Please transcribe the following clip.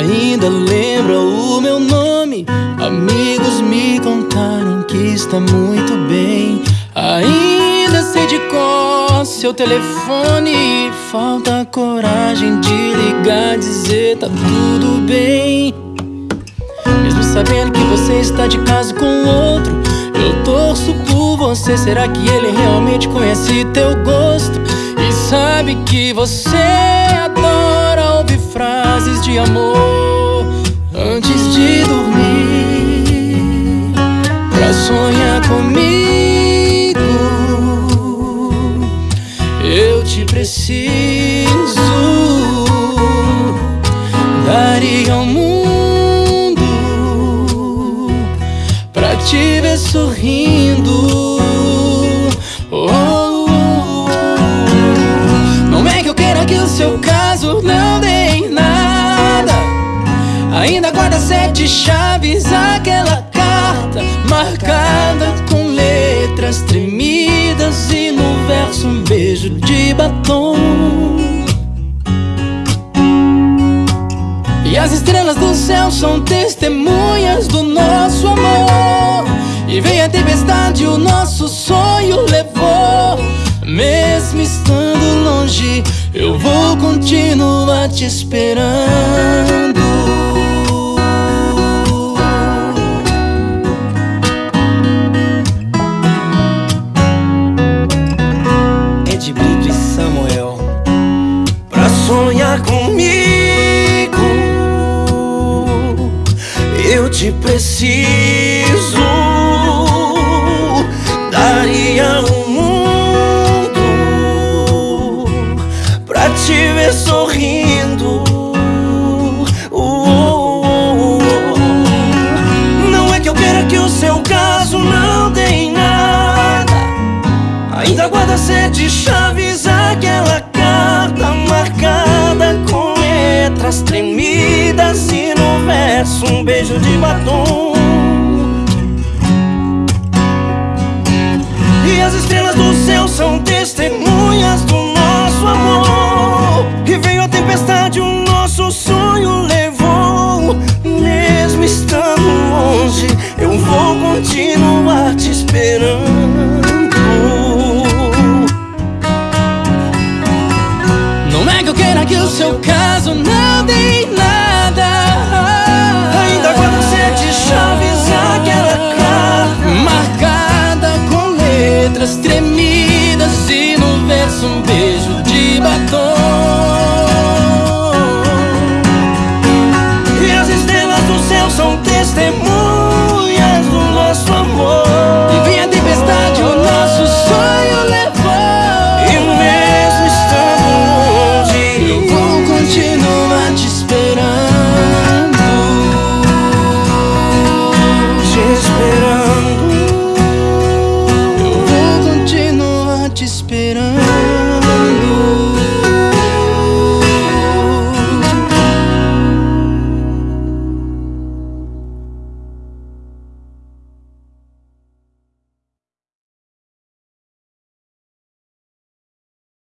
ainda lembra o meu nome. Amigos me contaram que está muito bem. Ainda sei de cor seu telefone. Falta coragem de ligar, dizer tá tudo bem. Mesmo sabendo que você está de caso com outro, eu torço por você. Será que ele realmente conhece teu gosto? E sabe que você adora ouvir frases de amor Sonhar comigo, eu te preciso. Daria ao mundo pra te ver sorrindo. Oh, não é que eu queira que o seu caso não dê em nada. Ainda guarda sete chaves, aquela marcada com letras tremidas e no verso um beijo de batom. E as estrelas do céu são testemunhas do nosso amor. E vem a tempestade, o nosso sonho levou. Mesmo estando longe, eu vou continuar te esperando. Te preciso. Daria o mundo Pra te ver sorrindo. Uh, Não é que eu queira que o seu caso não dê em nada. Ainda guarda sete chaves, letras tremidas e no verso um beijo de batom. E as estrelas do céu são testemunhas do nosso amor. E veio a tempestade, o nosso sonho levou. Mesmo estando longe, eu vou continuar te esperando. este.